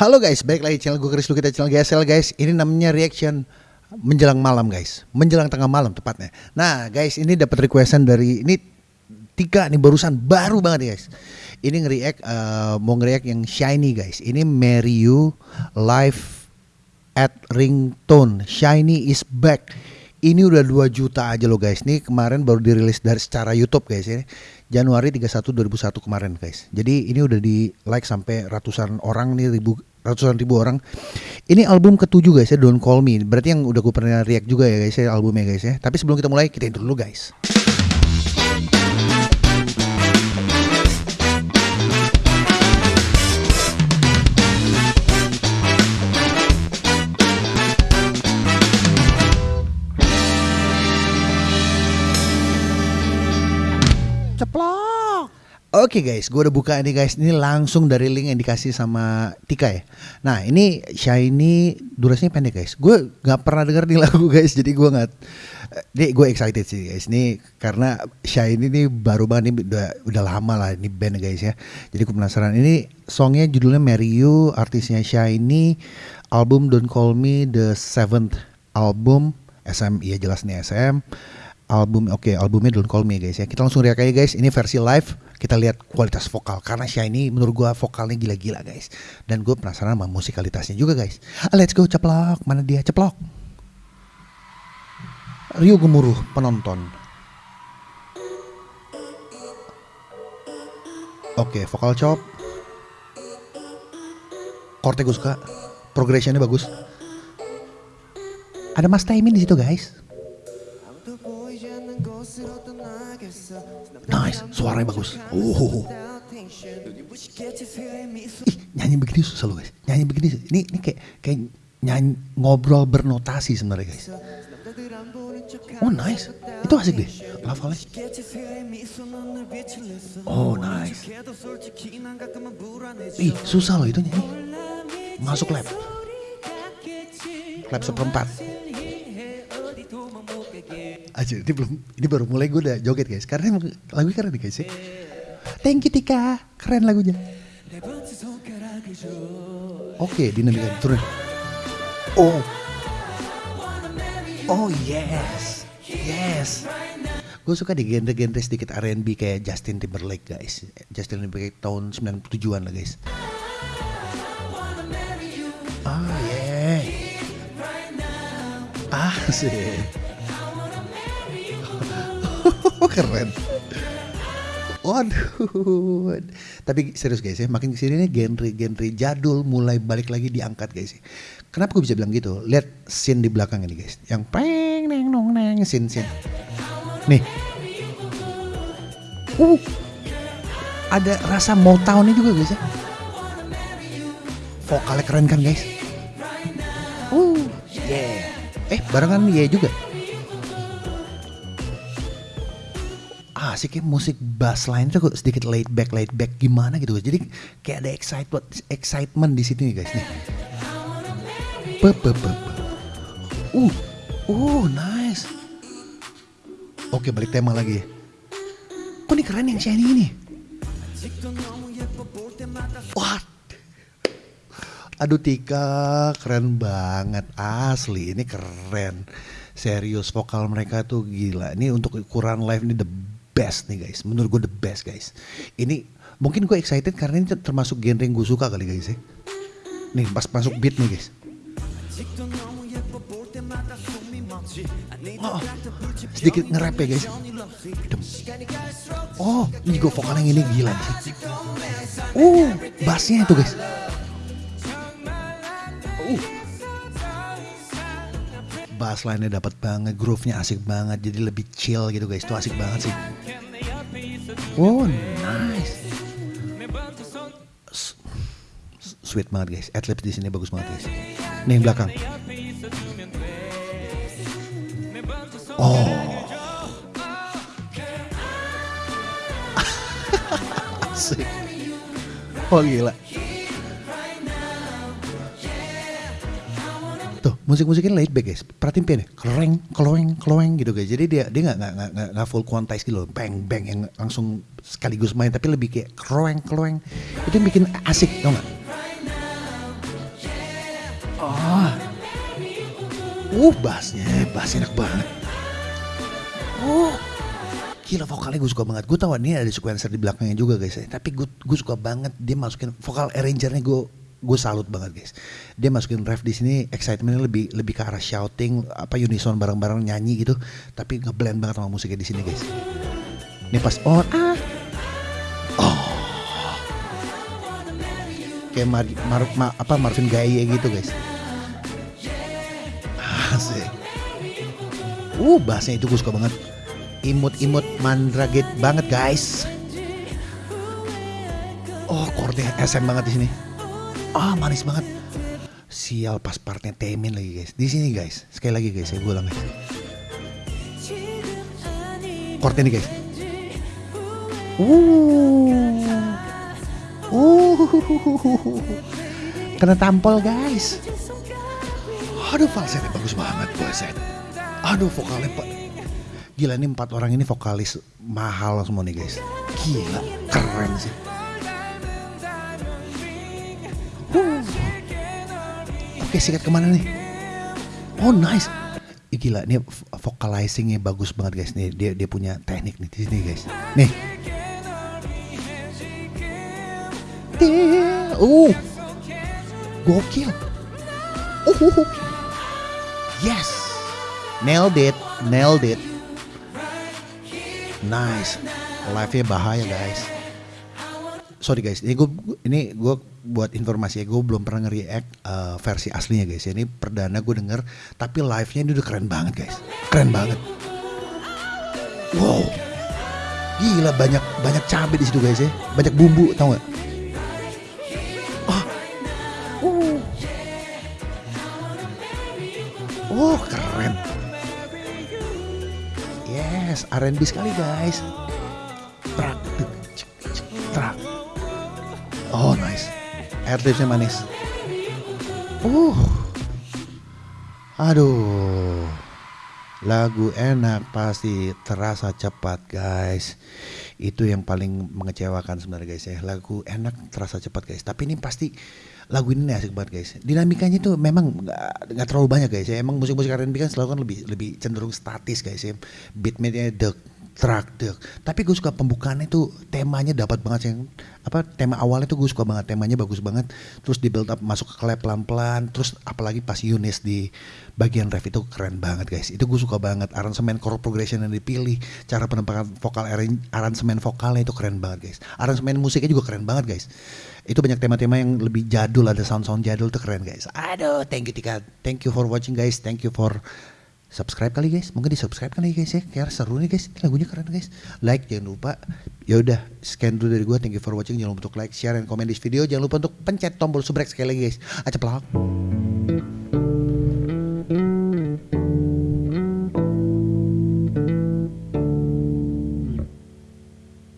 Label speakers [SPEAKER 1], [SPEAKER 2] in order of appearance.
[SPEAKER 1] Halo guys, balik lagi channel gue Chris kita channel GSL guys. Ini namanya reaction menjelang malam guys, menjelang tengah malam tepatnya. Nah guys, ini dapat requestan dari ini tiga nih barusan baru banget guys. Ini nge-react uh, mau nge-react yang shiny guys. Ini Marry You live at ringtone. Shiny is back. Ini udah 2 juta aja loh guys. Ini kemarin baru dirilis dari secara YouTube guys ya. Januari 31 2001 kemarin guys. Jadi ini udah di like sampai ratusan orang nih ribu ratusan ribu orang. Ini album ketujuh guys ya Don't Call Me. Berarti yang udah gue pernah react juga ya guys ya albumnya guys ya. Tapi sebelum kita mulai kita intro dulu guys. Ceplok. Oke guys, gue udah buka ini guys. Ini langsung dari link yang dikasih sama Tika ya. Nah ini Shiny durasinya pendek guys. Gue nggak pernah denger nih lagu guys, jadi gue nggak. Ini gue excited sih guys. Ini karena Shiny ini baru banget ini udah udah lama lah ini band guys ya. Jadi gue penasaran. Ini songnya judulnya Marry You, artisnya Shiny, album Don't Call Me the seventh album SM. Iya jelas nih SM album oke okay, albumnya Don't Call Me guys ya. Kita langsung react aja guys. Ini versi live kita lihat kualitas vokal. Karena Shiny menurut gua vokalnya gila-gila guys. Dan gue penasaran sama musikalitasnya juga guys. Ah, let's go ceplok. Mana dia? Ceplok. Rio gemuruh penonton. Oke okay, vokal chop. Chordnya gue suka. Progressionnya bagus. Ada Mas Taimin di situ guys suaranya bagus. Oh. Ih, nyanyi begini susah loh guys. Nyanyi begini, ini ini kayak kayak nyanyi ngobrol bernotasi sebenarnya guys. Oh nice, itu asik deh lafalnya. Oh nice. Ih susah loh itu nyanyi. Masuk lab. Lab seperempat aja ini belum ini baru mulai gue udah joget guys. Karena lagu keren nih guys ya. Thank you Tika. Keren lagunya. Oke okay, dinamika turun. Oh. Oh yes. Yes. Gue suka di genre-genre sedikit R&B kayak Justin Timberlake guys. Justin Timberlake tahun 97an lah guys. Ah yeah. Ah sih keren Waduh, tapi serius guys ya, makin ke sini nih genre-genre jadul mulai balik lagi diangkat guys. Kenapa gue bisa bilang gitu? Lihat scene di belakang ini guys, yang peng neng nong neng scene scene. Nih, uh, ada rasa Motown-nya juga guys ya. Vokalnya keren kan guys? Uh, yeah. Eh, barengan yeah juga. Asik ya musik bass line tuh sedikit laid back laid back gimana gitu guys. Jadi kayak ada excitement excitement di situ nih guys nih. Pe, pe, pe. Uh, uh, nice. Oke balik tema lagi. Kok ini keren yang shiny ini? What? Aduh Tika keren banget asli ini keren serius vokal mereka tuh gila ini untuk ukuran live ini the best nih guys. Menurut gue the best guys. Ini mungkin gue excited karena ini termasuk genre yang gue suka kali guys ya. Nih pas masuk beat nih guys. Oh, sedikit nge-rap ya guys. Oh, ini juga vokal yang ini gila nih. Uh, bassnya itu guys. Bass line-nya dapat banget, groove-nya asik banget, jadi lebih chill gitu guys. Itu asik banget sih. Oh, nice. Sweet banget guys. Adlibs di sini bagus banget guys. Nih yang belakang. Oh. Asik. Oh gila. Musik-musiknya laid back guys. Perhatiin piano, keleng, keleng, keleng gitu guys. Jadi dia dia nggak nggak nggak full quantize gitu loh, bang bang yang langsung sekaligus main, tapi lebih kayak keleng, keleng. Itu yang bikin asik, tau nggak? Oh. Uh, bassnya, bassnya enak banget. Oh, gila vokalnya gue suka banget. Gue tau ini ada sequencer di belakangnya juga guys. Tapi gue gue suka banget dia masukin vokal arrangernya gue gue salut banget guys. Dia masukin ref di sini excitementnya lebih lebih ke arah shouting apa unison bareng-bareng nyanyi gitu. Tapi ngeblend banget sama musiknya di sini guys. Ini pas on ah. Oh. Kayak Mar, Mar, Ma- apa Marvin Gaye gitu guys. Asik. Uh, bassnya itu gue suka banget. Imut-imut mandraget banget guys. Oh, chordnya SM banget di sini. Ah, manis banget. Sial pas partnya Temin lagi guys. Di sini guys. Sekali lagi guys, saya ulang guys. Chordnya nih guys. Uh. Uh. Kena tampol guys. Aduh falsetnya bagus banget falset. Aduh vokalnya. Gila ini empat orang ini vokalis mahal semua nih guys. Gila keren sih. Oke sikat ke mana nih? Oh nice. Gila ini vo- vocalizingnya bagus banget guys nih dia dia punya teknik nih di sini guys. Nih. Uh. Gokil. Uh. Yes. Nailed it. Nailed it. Nice. Live-nya bahaya guys. Sorry guys, ini gue ini gue buat informasi ya, gue belum pernah nge-react uh, versi aslinya guys. Ini perdana gue denger, tapi live-nya ini udah keren banget guys. Keren banget. Wow. Gila banyak banyak cabai di situ guys ya. Banyak bumbu, tau gak? Ah. Uh. Oh, keren. Yes, R&B sekali guys. Trak, Oh, nice. Air dripsnya manis. Uh. Aduh. Lagu enak pasti terasa cepat guys. Itu yang paling mengecewakan sebenarnya guys ya. Lagu enak terasa cepat guys. Tapi ini pasti lagu ini asik banget guys. Dinamikanya tuh memang nggak terlalu banyak guys ya. Emang musik-musik R&B kan selalu kan lebih lebih cenderung statis guys ya. Beatnya dek track dek. Tapi gue suka pembukaannya tuh temanya dapat banget sih. Apa tema awalnya tuh gue suka banget. Temanya bagus banget. Terus di build up masuk ke clap pelan-pelan. Terus apalagi pas Yunis di bagian ref itu keren banget guys. Itu gue suka banget. Aransemen chord progression yang dipilih. Cara penempatan vokal aransemen vokalnya itu keren banget guys. Aransemen musiknya juga keren banget guys. Itu banyak tema-tema yang lebih jadul. Ada sound-sound jadul tuh keren guys. Aduh thank you Tika. Thank you for watching guys. Thank you for subscribe kali guys. Mungkin di subscribe kali guys ya. Kayak seru nih guys. Ini lagunya keren guys. Like jangan lupa. Ya udah scan dulu dari gua. Thank you for watching. Jangan lupa untuk like share dan komen di video. Jangan lupa untuk pencet tombol subrek sekali lagi guys. Aja pelak